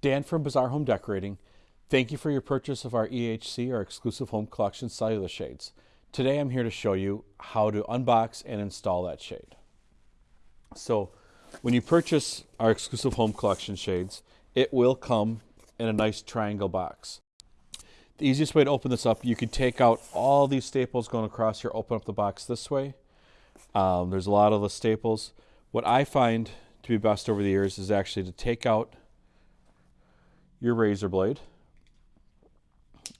Dan from Bazaar Home Decorating. Thank you for your purchase of our EHC, our exclusive home collection cellular shades. Today I'm here to show you how to unbox and install that shade. So when you purchase our exclusive home collection shades, it will come in a nice triangle box. The easiest way to open this up, you can take out all these staples going across here, open up the box this way. Um, there's a lot of the staples. What I find to be best over the years is actually to take out your razor blade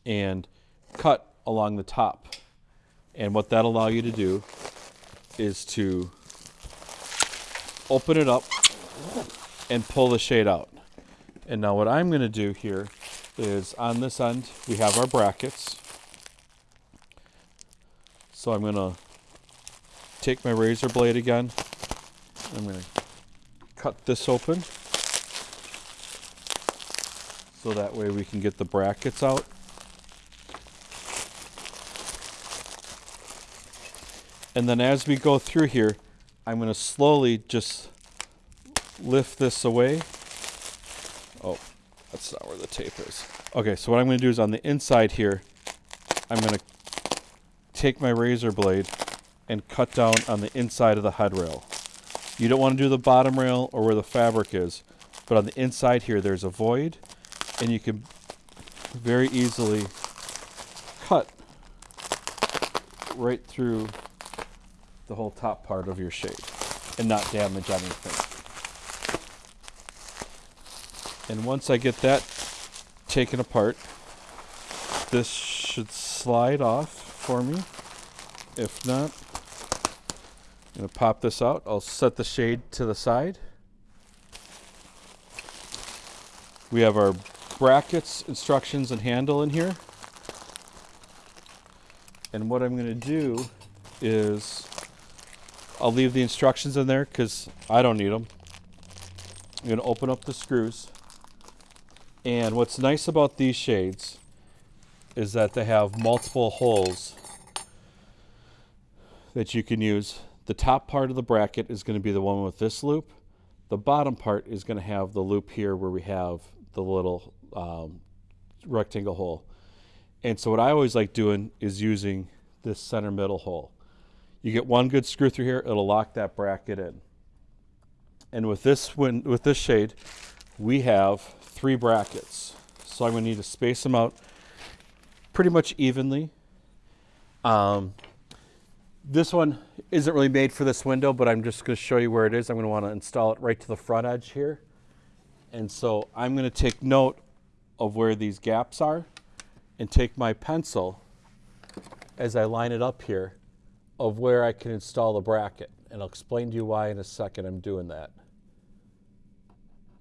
and cut along the top. And what that'll allow you to do is to open it up and pull the shade out. And now what I'm going to do here is on this end we have our brackets. So I'm going to take my razor blade again. I'm going to cut this open so that way we can get the brackets out. And then as we go through here, I'm going to slowly just lift this away. Oh, that's not where the tape is. Okay, so what I'm going to do is on the inside here, I'm going to take my razor blade and cut down on the inside of the head rail. You don't want to do the bottom rail or where the fabric is, but on the inside here there's a void and you can very easily cut right through the whole top part of your shade and not damage anything. And once I get that taken apart, this should slide off for me. If not, I'm going to pop this out. I'll set the shade to the side. We have our brackets, instructions, and handle in here. And what I'm going to do is I'll leave the instructions in there because I don't need them. I'm going to open up the screws. And what's nice about these shades is that they have multiple holes that you can use. The top part of the bracket is going to be the one with this loop. The bottom part is going to have the loop here where we have the little um, rectangle hole. And so what I always like doing is using this center middle hole. You get one good screw through here, it'll lock that bracket in. And with this with this shade, we have three brackets. So I'm going to need to space them out pretty much evenly. Um, this one isn't really made for this window, but I'm just going to show you where it is. I'm going to want to install it right to the front edge here. And so I'm going to take note of where these gaps are and take my pencil as I line it up here of where I can install the bracket. And I'll explain to you why in a second I'm doing that.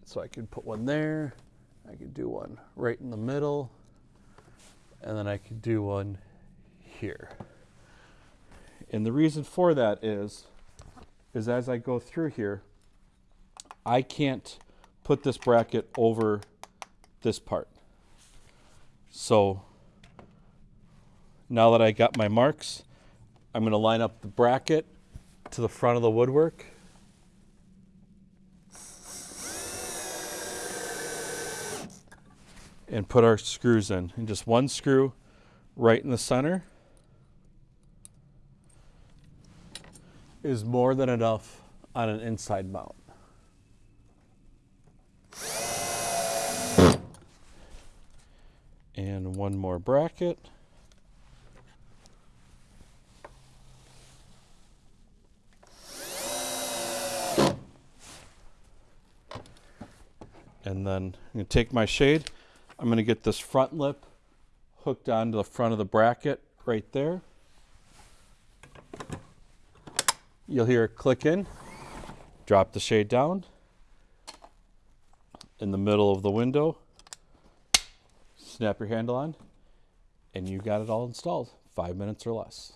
So I can put one there. I can do one right in the middle. And then I can do one here. And the reason for that is, is as I go through here, I can't put this bracket over this part. So now that I got my marks, I'm going to line up the bracket to the front of the woodwork. And put our screws in. And just one screw right in the center is more than enough on an inside mount. And one more bracket. And then I'm going to take my shade. I'm going to get this front lip hooked onto the front of the bracket right there. You'll hear it click in. Drop the shade down in the middle of the window. Snap your handle on and you got it all installed. Five minutes or less.